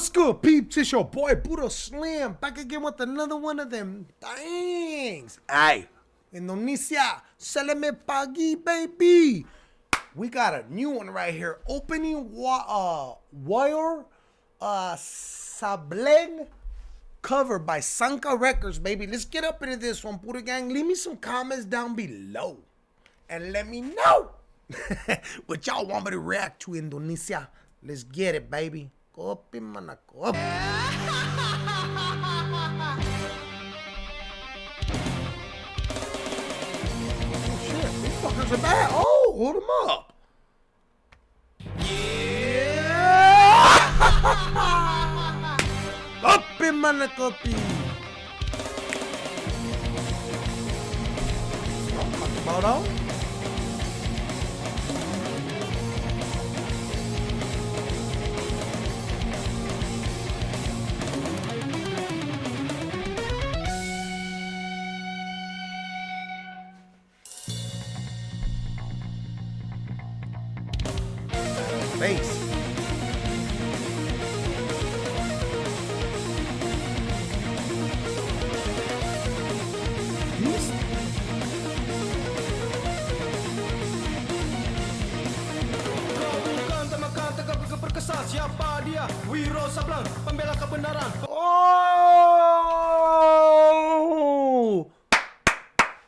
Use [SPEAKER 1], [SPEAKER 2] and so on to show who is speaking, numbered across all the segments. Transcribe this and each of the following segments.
[SPEAKER 1] What's good, peeps? It's your boy Buddha Slim back again with another one of them things. Hey, Indonesia, me pagi, baby. We got a new one right here. Opening wa- uh, wire uh, Sableng cover by Sanka Records, baby. Let's get up into this one, Buddha Gang. Leave me some comments down below and let me know what y'all want me to react to, Indonesia. Let's get it, baby. Shit, these fuckers are. Oh, hold them up. Yeah! kopi mana kopi. About all? Face.
[SPEAKER 2] Siapa dia? Wiro Sableng Pembela kebenaran
[SPEAKER 1] Oh!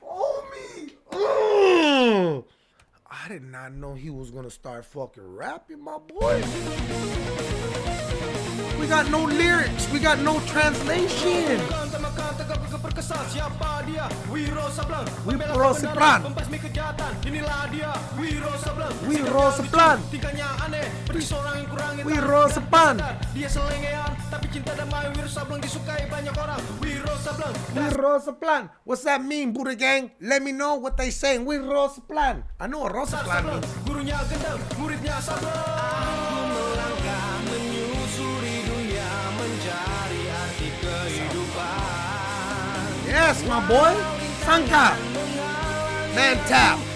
[SPEAKER 1] Oh me! Oh! I know he was gonna start fucking rapping, my boy. We got no lyrics. We got no translation.
[SPEAKER 2] Siapa dia? Wiro Pembela
[SPEAKER 1] Wiro Sableng.
[SPEAKER 2] Tingkahnya aneh Beri seorang yang kurang
[SPEAKER 1] Wiro Sableng.
[SPEAKER 2] Dia selengean Tapi cinta damai Wiro Sableng disukai banyak orang
[SPEAKER 1] We Rosaplan. What's that mean, Buddha Gang? Let me know what they saying. We Rosaplan. I know what Rosaplan means.
[SPEAKER 2] Gurunya gendang Muridnya Sablang Aku melangkah Menyusuri dunia Mencari arti kehidupan
[SPEAKER 1] Yes, my boy. Sanka. Man tap.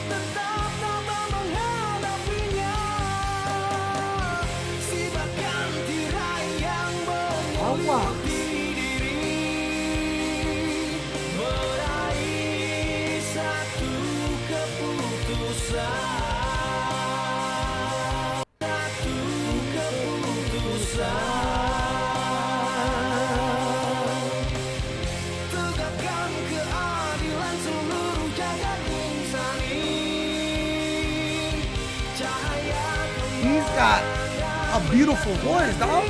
[SPEAKER 1] He's got a beautiful voice, dog.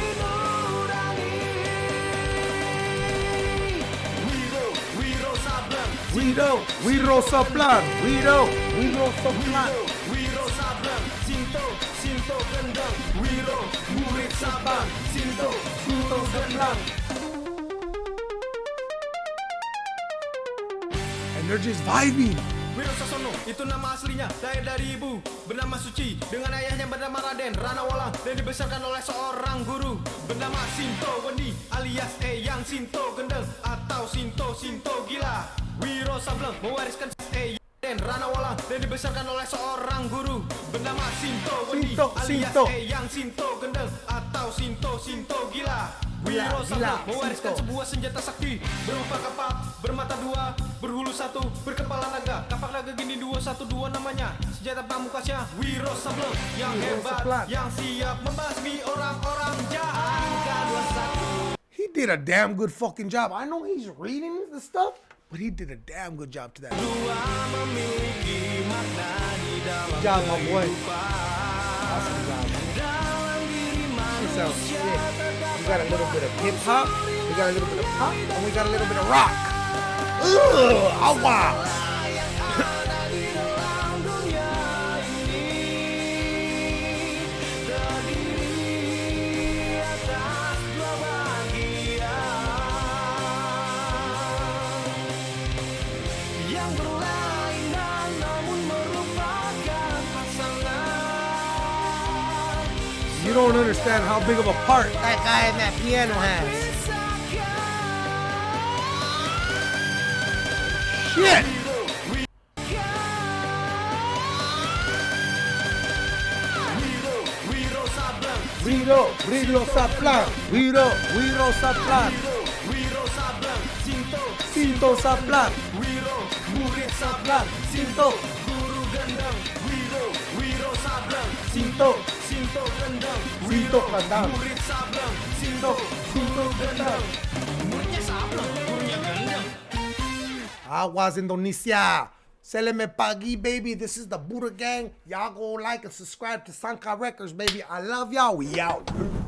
[SPEAKER 2] Wiro, Wiro Sableng
[SPEAKER 1] We do. We Rosaplan. We do. We Rosaplan.
[SPEAKER 2] Wiro Sableng Sinto, Sinto Gendeng Wiro, murid Sabang Sinto, Sinto Gendeng
[SPEAKER 1] And they're just vibing.
[SPEAKER 2] Wiro Sasono, itu nama aslinya Lahir dari ibu, bernama Suci Dengan ayahnya bernama Raden, Rana Walang Dan dibesarkan oleh seorang guru Bernama Sinto Wendi alias Eyang Sinto Gendeng Atau Sinto Sinto Gila Wiro Sableng mewariskan Eyang dan Rana Walang Dan dibesarkan oleh seorang guru Bernama Sinto Wendi
[SPEAKER 1] Sinto,
[SPEAKER 2] alias
[SPEAKER 1] Sinto.
[SPEAKER 2] Eyang Sinto Gendeng Atau Sinto Sinto Gila Wiro
[SPEAKER 1] gila,
[SPEAKER 2] mewariskan
[SPEAKER 1] Sinto.
[SPEAKER 2] sebuah senjata sakti Berupa kapak, bermata dua, berhulu satu, berkepala naga Kapak naga gini dua satu dua namanya Senjata pamukasnya Wiro Sableng Yang
[SPEAKER 1] Wiro
[SPEAKER 2] hebat, yang siap membasmi orang-orang jahat Angka dua satu
[SPEAKER 1] He did a damn good fucking job. I know he's reading the stuff, but he did a damn good job to that.
[SPEAKER 2] Dua memiliki makna di dalam
[SPEAKER 1] Good job, my boy. Awesome job. Sounds
[SPEAKER 2] manusia
[SPEAKER 1] sick. We got a little bit of hip hop, we got a little bit of pop, and we got a little bit of rock. Ugh, awa.
[SPEAKER 2] yang
[SPEAKER 1] You don't understand how big of a part that guy in that piano has. Shit! Wiro, Wiro Saplan. Wiro, Wiro Saplan.
[SPEAKER 2] Sinto
[SPEAKER 1] Sinto Saplan.
[SPEAKER 2] Wiro Murid Sableng
[SPEAKER 1] Sinto,
[SPEAKER 2] Guru gendeng Wiro Wiro Sableng
[SPEAKER 1] Sinto,
[SPEAKER 2] Sinto gendeng
[SPEAKER 1] Sinto Sinto, Sinto Kandang.
[SPEAKER 2] Muridnya Sableng Gurunya gendeng
[SPEAKER 1] Aguas Indonesia. Seleme Pagi, baby. This is the Buddha Gang. Y'all go like and subscribe to Sanka Records, baby. I love y'all. We out.